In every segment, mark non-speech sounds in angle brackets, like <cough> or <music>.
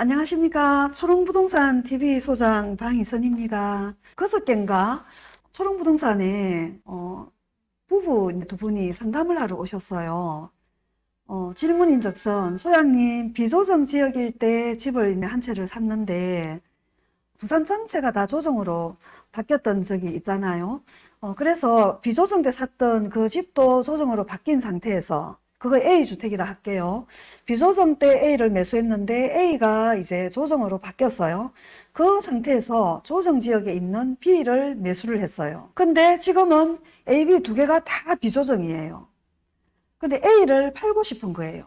안녕하십니까 초롱부동산 TV 소장 방희선입니다. 그저께인가 초롱부동산에 어, 부부 두 분이 상담을 하러 오셨어요. 어, 질문인 적선 소장님 비조정 지역일 때 집을 한 채를 샀는데 부산 전체가 다 조정으로 바뀌었던 적이 있잖아요. 어, 그래서 비조정 때 샀던 그 집도 조정으로 바뀐 상태에서 그거 A주택이라 할게요. 비조정 때 A를 매수했는데 A가 이제 조정으로 바뀌었어요. 그 상태에서 조정 지역에 있는 B를 매수를 했어요. 근데 지금은 A, B 두 개가 다 비조정이에요. 근데 A를 팔고 싶은 거예요.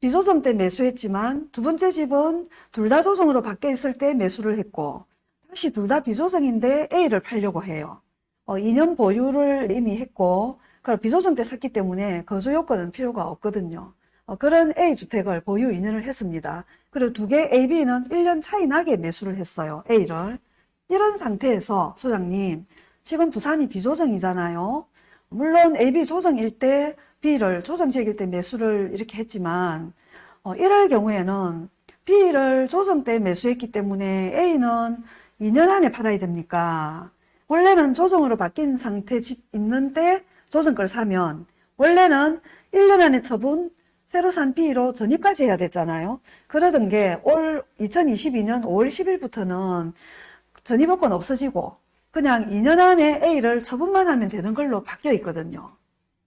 비조정 때 매수했지만 두 번째 집은 둘 다 조정으로 바뀌어 있을 때 매수를 했고 다시 둘 다 비조정인데 A를 팔려고 해요. 어, 2년 보유를 이미 했고 그럼 비조정 때 샀기 때문에 거주 요건은 필요가 없거든요. 어, 그런 A주택을 보유 2년을 했습니다. 그리고 두 개 A, B는 1년 차이 나게 매수를 했어요. A를. 이런 상태에서 소장님 지금 부산이 비조정이잖아요. 물론 A, B 조정일 때 B를 조정지역일 때 매수를 이렇게 했지만 어, 이럴 경우에는 B를 조정 때 매수했기 때문에 A는 2년 안에 팔아야 됩니까? 원래는 조정으로 바뀐 상태 집 있는데 조정 걸 사면 원래는 1년 안에 처분 새로 산 B로 전입까지 해야 됐잖아요. 그러던 게 올 2022년 5월 10일부터는 전입요건 없어지고 그냥 2년 안에 A를 처분만 하면 되는 걸로 바뀌어 있거든요.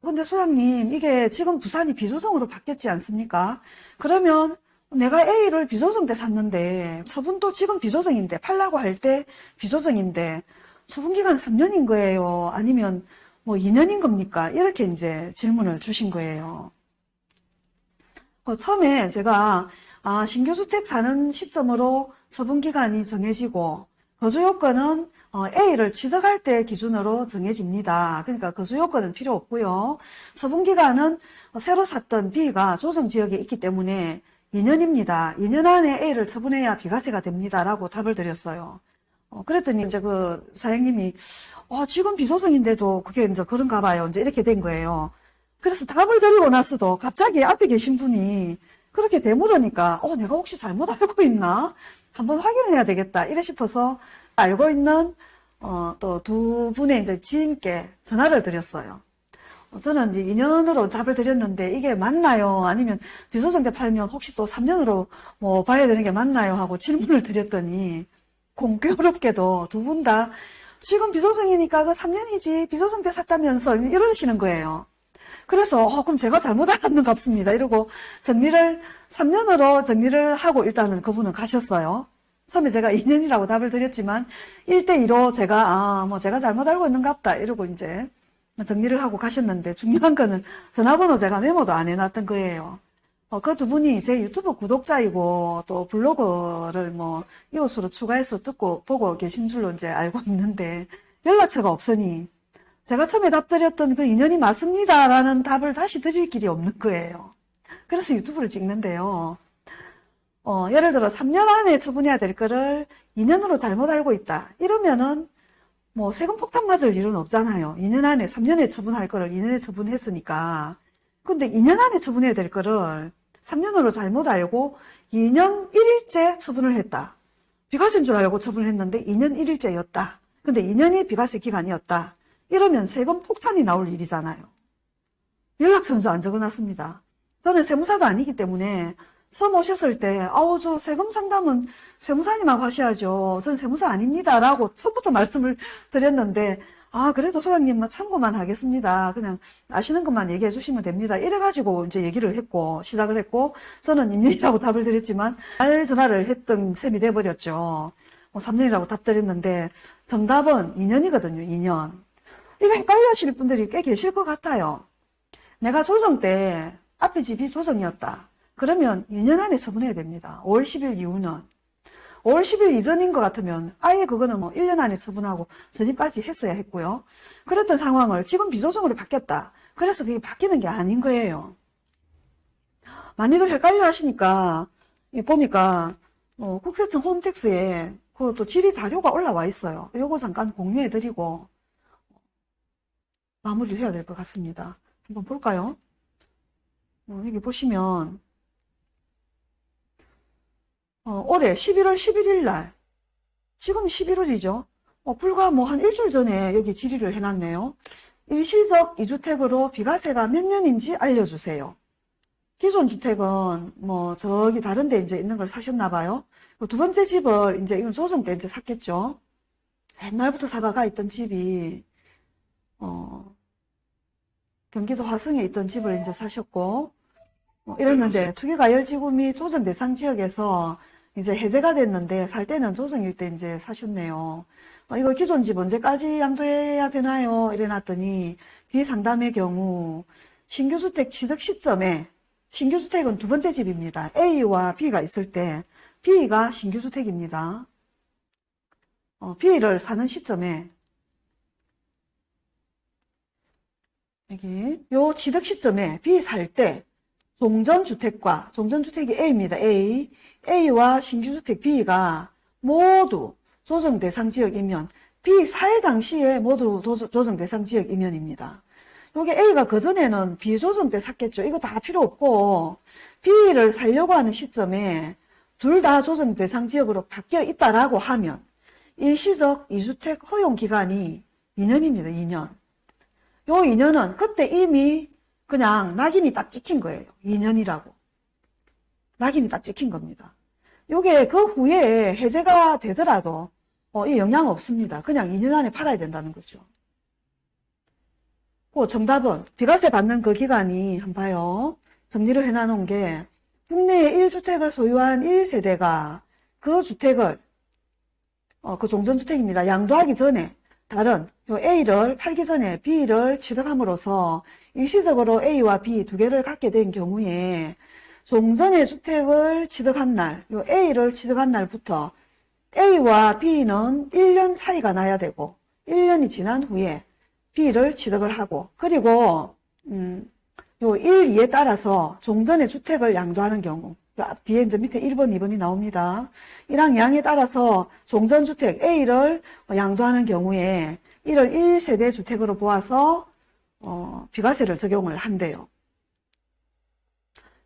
근데 소장님 이게 지금 부산이 비조정으로 바뀌었지 않습니까? 그러면 내가 A를 비조정 때 샀는데 처분도 지금 비조정인데 팔라고 할 때 비조정인데 처분기간 3년인 거예요. 아니면 뭐 2년인 겁니까? 이렇게 이제 질문을 주신 거예요. 어, 처음에 제가 아, 신규주택 사는 시점으로 처분기간이 정해지고 거주요건은 어, A를 취득할 때 기준으로 정해집니다. 그러니까 거주요건은 필요 없고요. 처분기간은 새로 샀던 B가 조정지역에 있기 때문에 2년입니다. 2년 안에 A를 처분해야 비과세가 됩니다. 라고 답을 드렸어요. 어, 그랬더니 이제 그 사장님이 어, 지금 비소정인데도 그게 이제 그런가 봐요. 이제 이렇게 된 거예요. 그래서 답을 드리고 나서도 갑자기 앞에 계신 분이 그렇게 되물으니까 어, 내가 혹시 잘못 알고 있나? 한번 확인을 해야 되겠다. 이래 싶어서 알고 있는 어, 또 두 분의 이제 지인께 전화를 드렸어요. 어, 저는 이제 2년으로 답을 드렸는데 이게 맞나요? 아니면 비소정대 팔면 혹시 또 3년으로 뭐 봐야 되는 게 맞나요? 하고 질문을 드렸더니 공교롭게도 두 분 다 지금 비소정이니까 그 3년이지 비소정 때 샀다면서 이러시는 거예요. 그래서 어, 그럼 제가 잘못 알았는가 봅니다. 이러고 정리를 3년으로 정리를 하고 일단은 그분은 가셨어요. 처음에 제가 2년이라고 답을 드렸지만 1대2로 제가 아 뭐 제가 잘못 알고 있는가 보다 이러고 이제 정리를 하고 가셨는데 중요한 거는 전화번호 제가 메모도 안 해놨던 거예요. 어, 그 두 분이 제 유튜브 구독자이고 또 블로그를 뭐 이웃으로 추가해서 듣고 보고 계신 줄로 이제 알고 <laughs> 있는데 연락처가 없으니 제가 처음에 답드렸던 그 인연이 맞습니다 라는 답을 다시 드릴 길이 없는 거예요. 그래서 유튜브를 찍는데요. 어, 예를 들어 3년 안에 처분해야 될 거를 2년으로 잘못 알고 있다. 이러면은 뭐 세금 폭탄 맞을 일은 없잖아요. 2년 안에 3년에 처분할 거를 2년에 처분했으니까. 근데 2년 안에 처분해야 될 거를 3년으로 잘못 알고 2년 1일째 처분을 했다. 비과세인 줄 알고 처분을 했는데 2년 1일째였다. 근데 2년이 비과세 기간이었다. 이러면 세금 폭탄이 나올 일이잖아요. 연락처는 안 적어놨습니다. 저는 세무사도 아니기 때문에 처음 오셨을 때 아우 저 세금 상담은 세무사님하고 하셔야죠. 전 세무사 아닙니다. 라고 처음부터 말씀을 드렸는데 아 그래도 소장님 참고만 하겠습니다. 그냥 아시는 것만 얘기해 주시면 됩니다. 이래가지고 이제 얘기를 했고 시작을 했고 저는 2년이라고 <laughs> 답을 드렸지만 말 전화를 했던 셈이 돼버렸죠. 뭐 3년이라고 답 드렸는데 정답은 2년이거든요. 2년. 이거 헷갈려 하실 분들이 꽤 계실 것 같아요. 내가 조정 때 앞에 집이 조정이었다. 그러면 2년 안에 처분해야 됩니다. 5월 10일 이후는. 5월 10일 이전인 것 같으면 아예 그거는 뭐 1년 안에 처분하고 전입까지 했어야 했고요. 그랬던 상황을 지금 비조정으로 바뀌었다. 그래서 그게 바뀌는 게 아닌 거예요. 많이들 헷갈려 하시니까 보니까 어, 국세청 홈택스에 그또 질의 자료가 올라와 있어요. 요거 잠깐 공유해 드리고 마무리를 해야 될 것 같습니다. 한번 볼까요? 어, 여기 보시면 어, 올해 11월 11일 날, 지금 11월이죠. 어, 불과 뭐 한 일주일 전에 여기 질의를 해놨네요. 일시적 2주택으로 비과세가 몇 년인지 알려주세요. 기존 주택은 뭐 저기 다른 데 이제 있는 걸 사셨나 봐요. 그두 번째 집을 이제 이건 조정 때 이제 샀겠죠. 옛날부터 사가가 있던 집이 어 경기도 화성에 있던 집을 이제 사셨고 어, 이랬는데 투기가열지구미 조정 대상 지역에서 이제 해제가 됐는데 살 때는 조정일 때 이제 사셨네요. 어, 이거 기존 집 언제까지 양도해야 되나요? 이래놨더니 비상담의 경우 신규주택 취득 시점에 신규주택은 두 번째 집입니다. A와 B가 있을 때 B가 신규주택입니다. 어, B를 사는 시점에 여기 요 취득 시점에 B 살 때 종전주택과 종전주택이 A입니다. A A와 신규주택 B가 모두 조정 대상 지역 이면 B 살 당시에 모두 도- 조정 대상 지역 이면입니다. 요게 A가 그전에는 비조정 때 샀겠죠. 이거 다 필요 없고 B를 살려고 하는 시점에 둘 다 조정 대상 지역으로 바뀌어 있다라고 하면 일시적 2주택 허용 기간이 2년입니다. 2년. 요 2년은 그때 이미 그냥 낙인이 딱 찍힌 거예요. 2년이라고. 낙인이 딱 찍힌 겁니다. 요게 그 후에 해제가 되더라도 어, 이 영향 없습니다. 그냥 2년 안에 팔아야 된다는 거죠. 그 정답은 비과세 받는 그 기간이 한 봐요. 정리를 해놔놓은 게 국내에 1주택을 소유한 1세대가 그 주택을 어, 그 종전주택입니다. 양도하기 전에 다른 요 A를 팔기 전에 B를 취득함으로써 일시적으로 A와 B 두 개를 갖게 된 경우에 종전의 주택을 취득한 날, 요 A를 취득한 날부터 A와 B는 1년 차이가 나야 되고 1년이 지난 후에 B를 취득을 하고 그리고 음, 요 1, 2에 따라서 종전의 주택을 양도하는 경우 뒤에 이제 밑에 1번, 2번이 나옵니다. 1항 2항에 따라서 종전주택 A를 양도하는 경우에 이를 1세대 주택으로 보아서 어, 비과세를 적용을 한대요.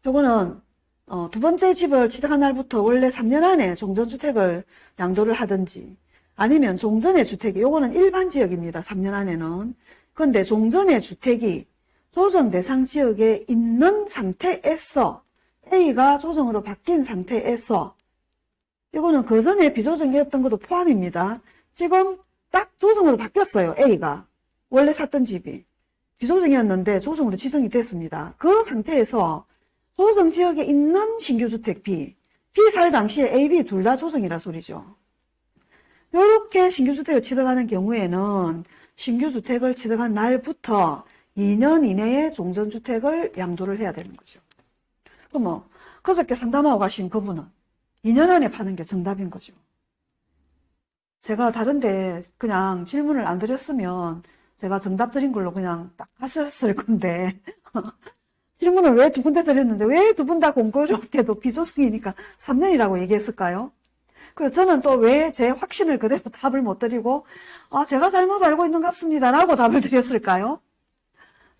요거는 어, 두 번째 집을 취득한 날부터 원래 3년 안에 종전주택을 양도를 하든지 아니면 종전의 주택이 요거는 일반 지역입니다. 3년 안에는. 근데 종전의 주택이 조정 대상 지역에 있는 상태에서 A가 조정으로 바뀐 상태에서 이거는 그 전에 비조정이었던 것도 포함입니다. 지금 딱 조정으로 바뀌었어요. A가. 원래 샀던 집이. 비조정이었는데 조정으로 지정이 됐습니다. 그 상태에서 조정 지역에 있는 신규주택 B, B 살 당시에 A, B 둘 다 조정이라 소리죠. 이렇게 신규주택을 취득하는 경우에는 신규주택을 취득한 날부터 2년 이내에 종전주택을 양도를 해야 되는 거죠. 뭐, 그저께 상담하고 가신 그분은 2년 안에 파는 게 정답인 거죠. 제가 다른데 그냥 질문을 안 드렸으면 제가 정답 드린 걸로 그냥 딱 하셨을 건데, <laughs> 질문을 왜 두 군데 드렸는데 왜 두 분 다 공교롭게도 비조정이니까 3년이라고 얘기했을까요? 그리고 저는 또 왜 제 확신을 그대로 <laughs> 답을 못 드리고, 아, 제가 잘못 알고 있는 것 같습니다. 라고 답을 드렸을까요?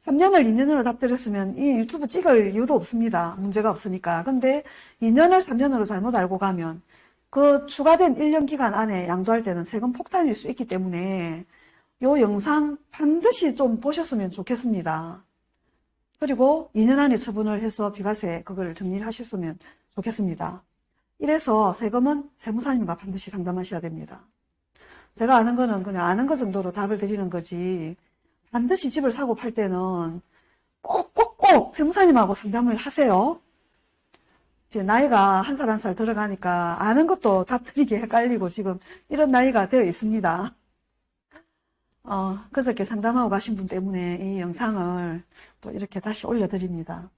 3년을 2년으로 답 드렸으면 이 유튜브 찍을 이유도 없습니다. 문제가 없으니까. 근데 2년을 3년으로 잘못 알고 가면 그 추가된 1년 기간 안에 양도할 때는 세금 폭탄일 수 있기 때문에 요 영상 반드시 좀 보셨으면 좋겠습니다. 그리고 2년 안에 처분을 해서 비과세 그걸 정리를 하셨으면 좋겠습니다. 이래서 세금은 세무사님과 반드시 상담하셔야 됩니다. 제가 아는 거는 그냥 아는 것 정도로 답을 드리는 거지 반드시 집을 사고 팔 때는 꼭꼭꼭 세무사님하고 상담을 하세요. 이제 나이가 한살 한 살 들어가니까 아는 것도 답 드리기 헷갈리고 지금 이런 나이가 되어 있습니다. 어, 그저께 상담하고 가신 분 때문에 이 영상을 또 이렇게 다시 올려드립니다.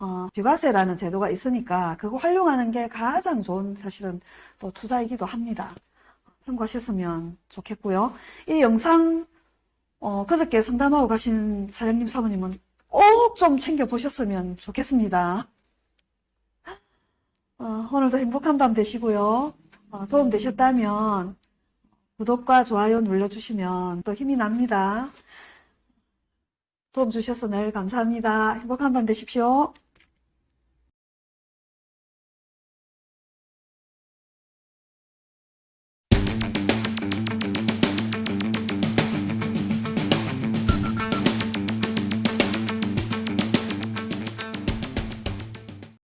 어, 비과세라는 제도가 있으니까 그거 활용하는 게 가장 좋은 사실은 또 투자이기도 합니다. 참고하셨으면 좋겠고요. 이 영상 어, 그저께 상담하고 가신 사장님 사모님은 꼭 좀 챙겨보셨으면 좋겠습니다. 어, 오늘도 행복한 밤 되시고요. 어, 도움 되셨다면 구독과 좋아요 눌러주시면 또 힘이 납니다. 도움 주셔서 늘 감사합니다. 행복한 밤 되십시오.